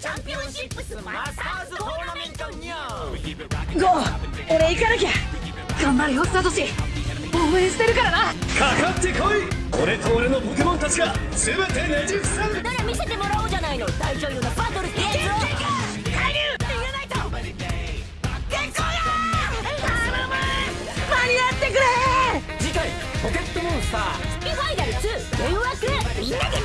チャンピオンシップスマスターズトーナメントニュー。ゴー俺行かなきゃ。頑張れよサトシ。応援してるからな。かかってこい。俺と俺のポケモンたちが全てねじ伏せ。るなら見せてもらおうじゃないの大女優のバトルってやつを海流逃げないと結構だ頼む間に合ってくれ。次回ポケットモンスター。スピファイナル2電話くみんなで